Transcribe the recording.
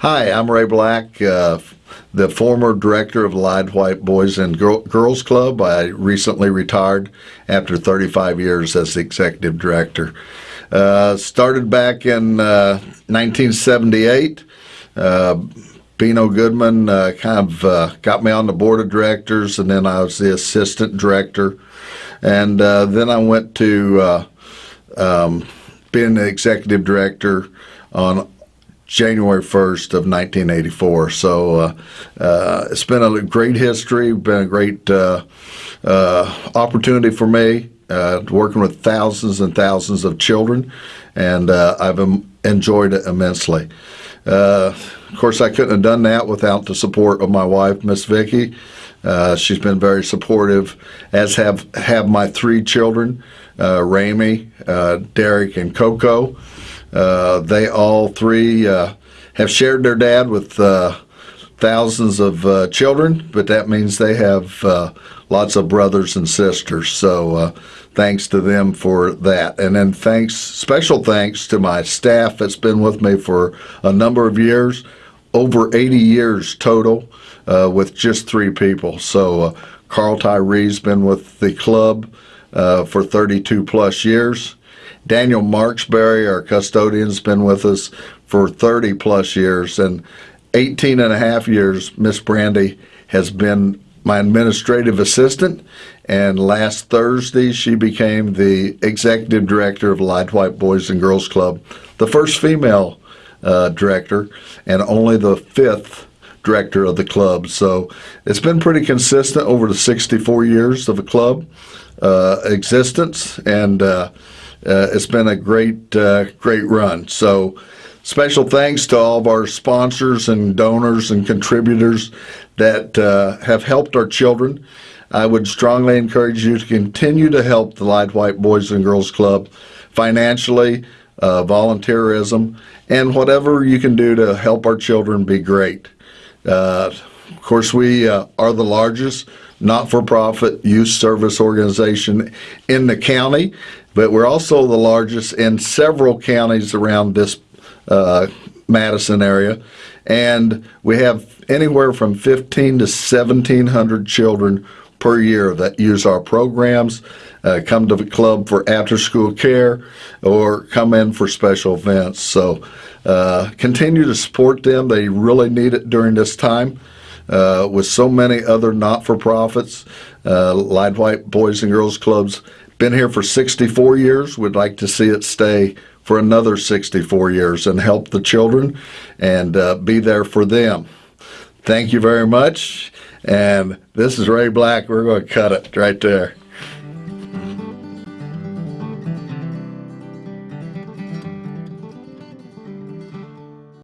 Hi, I'm Ray Black, uh, the former director of Lide White Boys and Girl- Girls Club. I recently retired after 35 years as the executive director. Uh, started back in uh, 1978. Uh, Bino Goodman uh, kind of uh, got me on the board of directors, and then I was the assistant director. And uh, then I went to uh, um, being the executive director on January 1st of 1984. So uh, uh, it's been a great history, been a great uh, uh opportunity for me, uh, working with thousands and thousands of children, and uh, I've enjoyed it immensely. of course, I couldn't have done that without the support of my wife, Miss Vicki. she's been very supportive, as have have my three children, uh, Ramey, Derek, and Coco. Uh, they all three uh, have shared their dad with uh, thousands of uh, children, but that means they have uh, lots of brothers and sisters. So thanks to them for that. And then thanks, special thanks to my staff that's been with me for a number of years, over 80 years total, with just three people. So Carl Tyree's been with the club for 32 plus years. Daniel Marksberry, our custodian, has been with us for 30 plus years, and 18 and a half years, Miss Brandy has been my administrative assistant. And last Thursday, she became the executive director of Lide White Boys and Girls Club, the first female uh, director, and only the fifth director of the club. So it's been pretty consistent over the 64 years of the club uh, existence, and uh, uh, it's been a great, uh, great run. So, special thanks to all of our sponsors and donors and contributors that uh, have helped our children. I would strongly encourage you to continue to help the Lide White Boys and Girls Club financially, uh, volunteerism, and whatever you can do to help our children be great. Uh, of course, we uh, are the largest not for profit youth service organization in the county, but we're also the largest in several counties around this uh, Madison area. And we have anywhere from 15 to 1,700 children per year that use our programs, uh, come to the club for after school care, or come in for special events. So uh, continue to support them. They really need it during this time uh, with so many other not-for-profits, uh, Lide White Boys and Girls Clubs. Been here for 64 years. We'd like to see it stay for another 64 years and help the children and uh, be there for them. Thank you very much. And this is Ray Black. We're going to cut it right there.